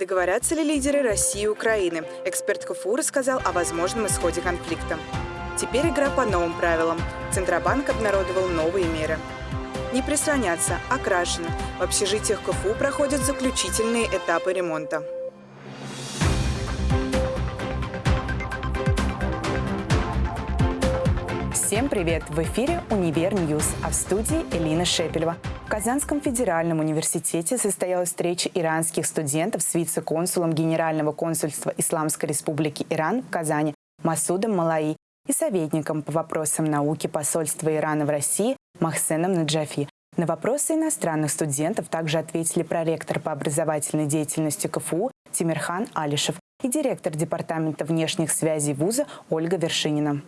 Договорятся ли лидеры России и Украины? Эксперт КФУ рассказал о возможном исходе конфликта. Теперь игра по новым правилам. Центробанк обнародовал новые меры. Не прислоняться, окрашено. В общежитиях КФУ проходят заключительные этапы ремонта. Всем привет! В эфире «Универ News», а в студии Элина Шепелева. Казанском федеральном университете состоялась встреча иранских студентов с вице-консулом Генерального консульства Исламской Республики Иран в Казани Масудом Малаи и советником по вопросам науки посольства Ирана в России Махсеном Наджафи. На вопросы иностранных студентов также ответили проректор по образовательной деятельности КФУ Тимирхан Алишев и директор Департамента внешних связей вуза Ольга Вершинина.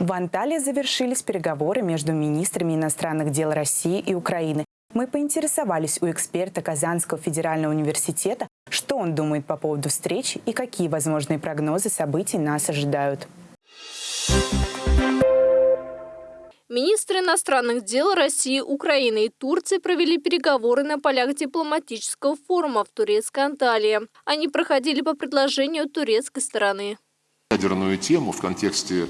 В Анталии завершились переговоры между министрами иностранных дел России и Украины. Мы поинтересовались у эксперта Казанского федерального университета, что он думает по поводу встречи и какие возможные прогнозы событий нас ожидают. Министры иностранных дел России, Украины и Турции провели переговоры на полях дипломатического форума в турецкой Анталии. Они проходили по предложению турецкой стороны. Ядерную тему в контексте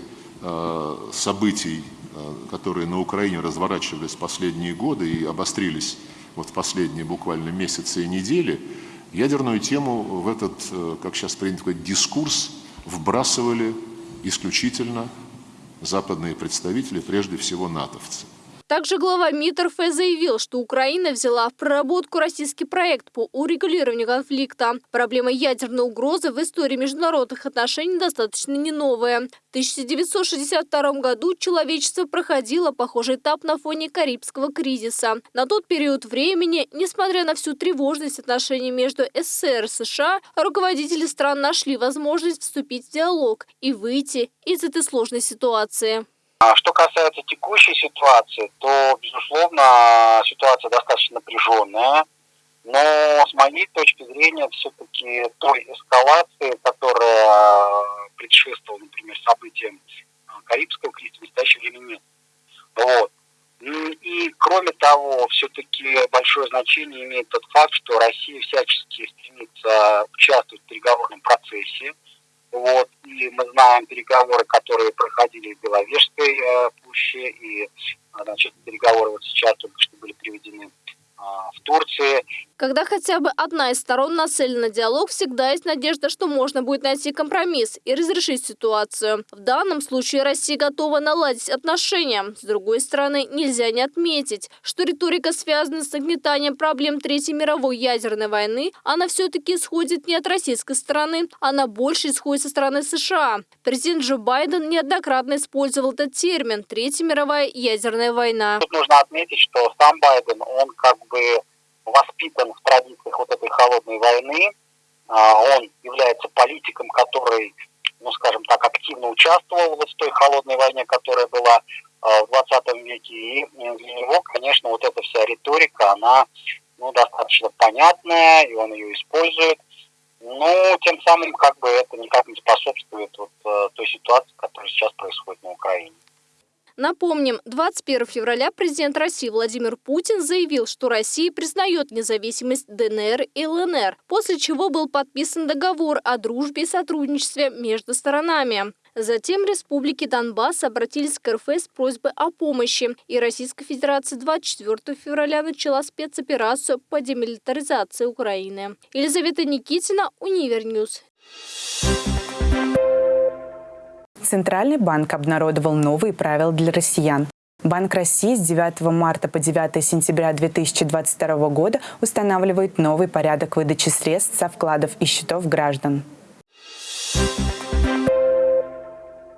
событий, э, которые на Украине разворачивались последние годы и обострились вот в последние буквально месяцы и недели, ядерную тему в этот, э, как сейчас принято говорить, дискурс вбрасывали исключительно западные представители, прежде всего натовцы. Также глава МИД РФ заявил, что Украина взяла в проработку российский проект по урегулированию конфликта. Проблема ядерной угрозы в истории международных отношений достаточно не новая. В 1962 году человечество проходило похожий этап на фоне Карибского кризиса. На тот период времени, несмотря на всю тревожность отношений между СССР и США, руководители стран нашли возможность вступить в диалог и выйти из этой сложной ситуации. А что касается текущей ситуации, то, безусловно, ситуация достаточно напряженная. Но с моей точки зрения, все-таки той эскалации, которая предшествовала, например, событиям а, Карибского кризиса, в настоящее время нет. Вот. И, кроме того, все-таки большое значение имеет тот факт, что Россия всячески стремится участвовать в переговорном процессе. Вот, и мы знаем переговоры, которые проходили в Беловежской э, пуще, и значит, переговоры вот сейчас только что были приведены а, в Турции. Когда хотя бы одна из сторон нацелена на диалог, всегда есть надежда, что можно будет найти компромисс и разрешить ситуацию. В данном случае Россия готова наладить отношения. С другой стороны, нельзя не отметить, что риторика, связанная с нагнетанием проблем Третьей мировой ядерной войны, она все-таки исходит не от российской стороны, она больше исходит со стороны США. Президент Джо Байден неоднократно использовал этот термин «Третья мировая ядерная война». Тут нужно отметить, что сам Байден, он как бы воспитан в традициях вот этой холодной войны. А, он является политиком, который, ну, скажем так, активно участвовал вот в той холодной войне, которая была а, в 20 веке. И для него, конечно, вот эта вся риторика, она ну, достаточно понятная, и он ее использует. Но тем самым как бы это никак не способствует вот, э, той ситуации, которая сейчас происходит на Украине. Напомним, 21 февраля президент России Владимир Путин заявил, что Россия признает независимость ДНР и ЛНР, после чего был подписан договор о дружбе и сотрудничестве между сторонами. Затем республики Донбасс обратились к РФ с просьбой о помощи, и Российская Федерация 24 февраля начала спецоперацию по демилитаризации Украины. Елизавета Никитина, Универ News. Центральный банк обнародовал новые правила для россиян. Банк России с 9 марта по 9 сентября 2022 года устанавливает новый порядок выдачи средств со вкладов и счетов граждан.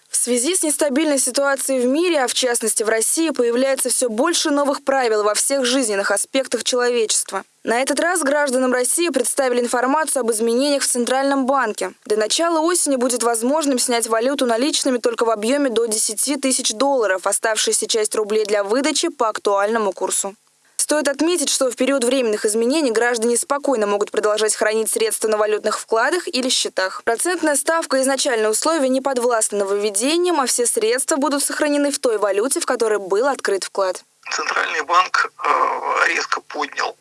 В связи с нестабильной ситуацией в мире, а в частности в России, появляется все больше новых правил во всех жизненных аспектах человечества. На этот раз гражданам России представили информацию об изменениях в Центральном банке. До начала осени будет возможным снять валюту наличными только в объеме до 10 тысяч долларов, оставшаяся часть рублей для выдачи по актуальному курсу. Стоит отметить, что в период временных изменений граждане спокойно могут продолжать хранить средства на валютных вкладах или счетах. Процентная ставка и изначальные условия не подвластны нововведениям, а все средства будут сохранены в той валюте, в которой был открыт вклад. Центральный банк э, резко поднял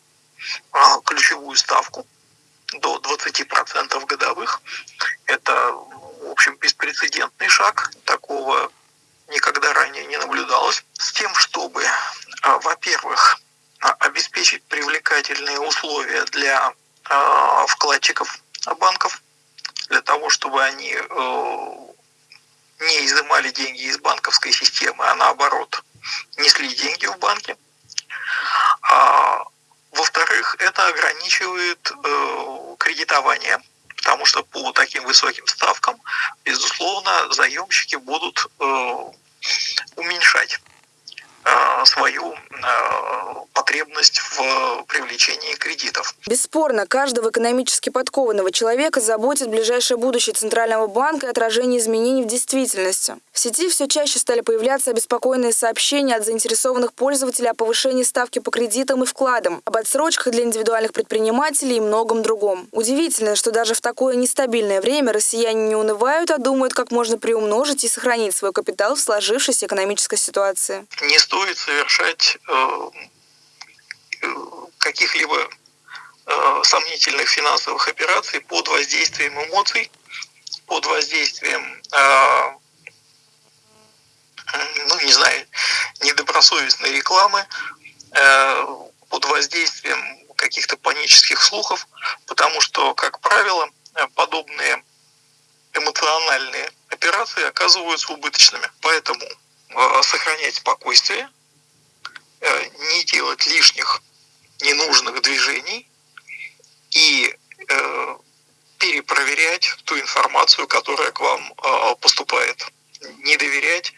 годовую ставку до 20% годовых. Это, в общем, беспрецедентный шаг. Такого никогда ранее не наблюдалось. С тем, чтобы, а, во-первых, а, обеспечить привлекательные условия для а, вкладчиков банков, для того, чтобы они э, не изымали деньги из банковской системы, а наоборот несли деньги в банки. Во-вторых, это ограничивает э, кредитование, потому что по таким высоким ставкам, безусловно, заемщики будут э, уменьшать свою э, потребность в привлечении кредитов. Бесспорно, каждого экономически подкованного человека заботит ближайшее будущее Центрального банка и отражение изменений в действительности. В сети все чаще стали появляться обеспокоенные сообщения от заинтересованных пользователей о повышении ставки по кредитам и вкладам, об отсрочках для индивидуальных предпринимателей и многом другом. Удивительно, что даже в такое нестабильное время россияне не унывают, а думают, как можно приумножить и сохранить свой капитал в сложившейся экономической ситуации. Не стоит совершать э, э, каких-либо э, сомнительных финансовых операций под воздействием эмоций, под воздействием, ну, не знаю, недобросовестной рекламы, под воздействием каких-то панических слухов, потому что, как правило, подобные эмоциональные операции оказываются убыточными. Поэтому сохранять спокойствие, э, не делать лишних ненужных движений и э, перепроверять ту информацию, которая к вам поступает. Не доверять э,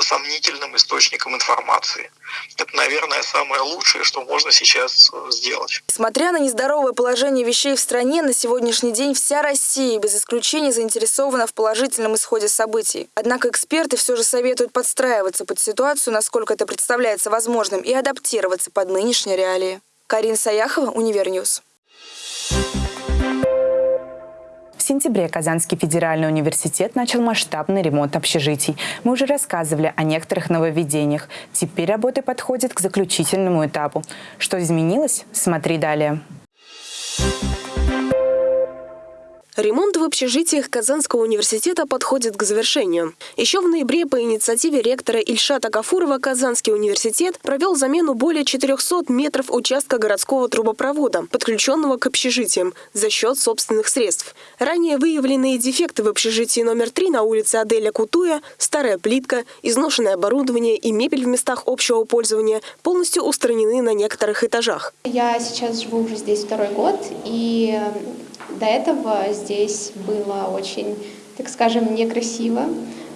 сомнительным источникам информации. Это, наверное, самое лучшее, что можно сейчас э, сделать. Несмотря на нездоровое положение вещей в стране, на сегодняшний день вся Россия без исключения заинтересована в положительном исходе событий. Однако эксперты все же советуют подстраиваться под ситуацию, насколько это представляется возможным, и адаптироваться под нынешние реалии. Карин Саяхова, Универ News. Сентябре Казанский федеральный университет начал масштабный ремонт общежитий. Мы уже рассказывали о некоторых нововведениях. Теперь работы подходят к заключительному этапу. Что изменилось? Смотри далее. Ремонт в общежитиях Казанского университета подходит к завершению. Еще в ноябре по инициативе ректора Ильшата Гафурова Казанский университет провел замену более 400 метров участка городского трубопровода, подключенного к общежитиям, за счет собственных средств. Ранее выявленные дефекты в общежитии номер 3 на улице Аделя Кутуя, старая плитка, изношенное оборудование и мебель в местах общего пользования полностью устранены на некоторых этажах. Я сейчас живу уже здесь второй год, и до этого здесь было очень, так скажем, некрасиво.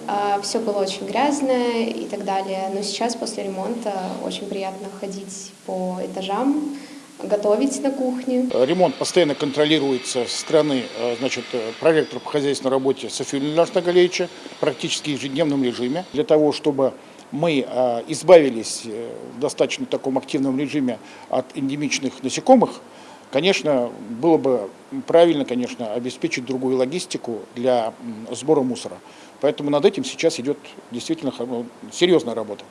А, Все было очень грязное и так далее. Но сейчас после ремонта очень приятно ходить по этажам, готовить на кухне. Ремонт постоянно контролируется со стороны э, значит, проректора по хозяйственной работе Софии Леонидовича Нагалевича практически в ежедневном режиме. Для того, чтобы мы э, избавились э, в достаточно таком активном режиме от эндемичных насекомых, Конечно, было бы правильно, конечно, обеспечить другую логистику для сбора мусора. Поэтому над этим сейчас идет действительно ну, серьезная работа.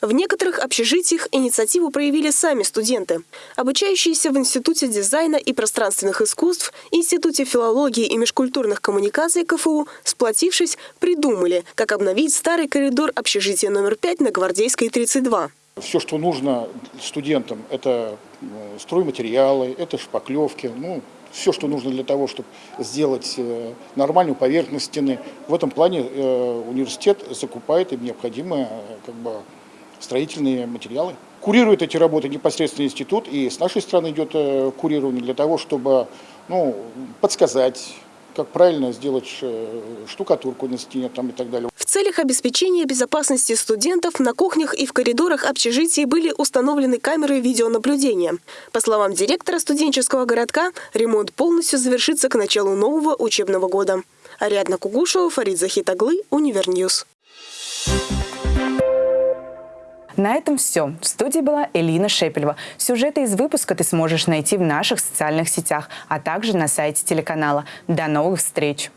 В некоторых общежитиях инициативу проявили сами студенты. Обучающиеся в Институте дизайна и пространственных искусств, Институте филологии и межкультурных коммуникаций КФУ, сплотившись, придумали, как обновить старый коридор общежития номер 5 на Гвардейской 32. Все, что нужно студентам, это э, стройматериалы, это шпаклевки, ну, все, что нужно для того, чтобы сделать э, нормальную поверхность стены. В этом плане э, университет закупает им необходимые как бы, строительные материалы. Курирует эти работы непосредственно институт, и с нашей стороны идет курирование для того, чтобы ну, подсказать, как правильно сделать штукатурку на стене там, и так далее целях обеспечения безопасности студентов на кухнях и в коридорах общежитий были установлены камеры видеонаблюдения. По словам директора студенческого городка, ремонт полностью завершится к началу нового учебного года. Ариадна Кугушева, Фарид Захитаглы, Универ News. На этом все. В студии была Элина Шепелева. Сюжеты из выпуска ты сможешь найти в наших социальных сетях, а также на сайте телеканала. До новых встреч!